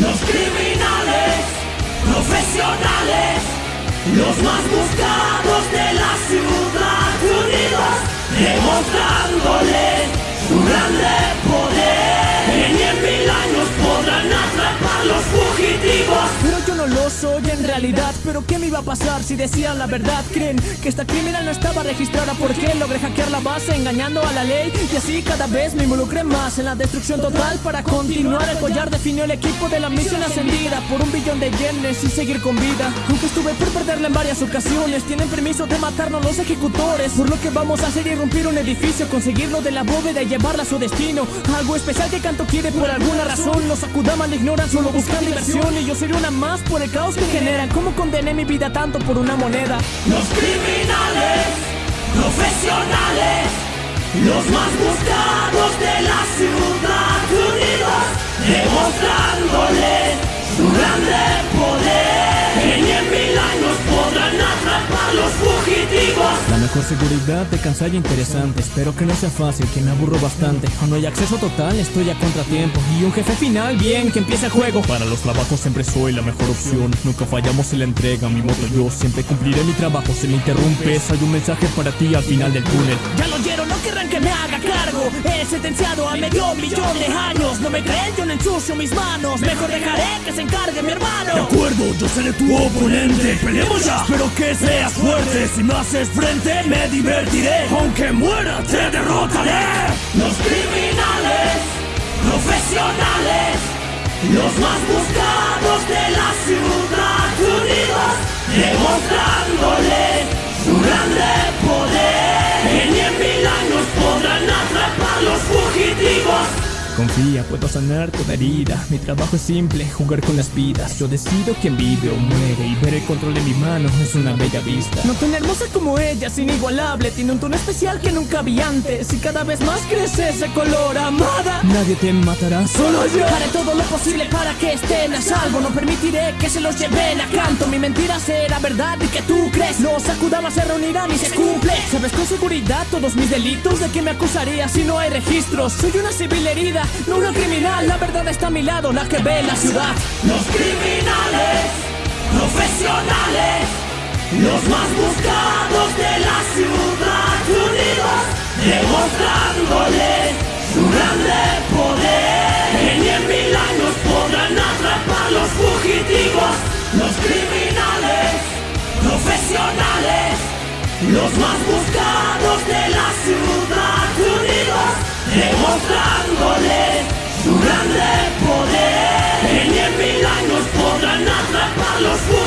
Los criminales profesionales, los más buscados de la ciudad, unidos, demostrándoles soy en realidad Pero qué me iba a pasar si decían la verdad Creen que esta criminal no estaba registrada porque logré hackear la base engañando a la ley Y así cada vez me involucré más en la destrucción total Para continuar. El collar definió el equipo de la misión ascendida Por un billón de yenes y seguir con vida. Aunque estuve por perderla en varias ocasiones Tienen permiso de matarnos los ejecutores. Por lo que vamos a hacer irrumpir un edificio Conseguirlo de la bóveda y llevarla a su destino. Algo especial que Canto quiere por alguna razón. Los Akudaman ignoran solo buscan diversión. Y yo seré una más por el caos que generan ¿Cómo condené mi vida tanto por una moneda? Los criminales profesionales, los más buscados de la ciudad, unidos, demostrándoles su grande poder. Que ni en mil años podrán atrapar los fugitivos. La mejor seguridad de cansar y interesante. Espero que no sea fácil, que me aburro bastante. Cuando hay acceso total estoy a contratiempo. Y un jefe final, bien, que empiece el juego. Para los trabajos siempre soy la mejor opción. Nunca fallamos en la entrega, mi moto yo Siempre cumpliré mi trabajo, si me interrumpes Hay un mensaje para ti al final del túnel. Ya lo oyeron, no querrán que me haga cargo. He sentenciado a medio millón de años. No me creen, yo no ensucio mis manos. Mejor dejaré que se encargue mi hermano. De acuerdo, yo seré tu oponente. Peleemos ya, espero que seas fuerte. Si me haces frente, me divertiré. Aunque muera, te derrotaré. Los criminales profesionales, los más buscados de la ciudad, Confía, puedo sanar toda herida. Mi trabajo es simple, jugar con las vidas. Yo decido quién vive o muere Y ver el control en mi mano es una bella vista. No tan hermosa como ella, es inigualable Tiene un tono especial que nunca vi antes. Y cada vez más crece ese color amada. Nadie te matará, solo yo. Haré todo lo posible para que estén a salvo. No permitiré que se los lleven a canto. Mi mentira será verdad y que tú crees. Los Akudamas se reunirán y se cumple Sabes con seguridad todos mis delitos. ¿De qué me acusaría si no hay registros? Soy una civil herida, no una criminal La verdad está a mi lado, la que ve la ciudad Los criminales profesionales, los más buscados de la ciudad, unidos, demostrándoles su grande poder. En mil años podrán atrapar los fugitivos. Los criminales profesionales, los más buscados de la ciudad. Carlos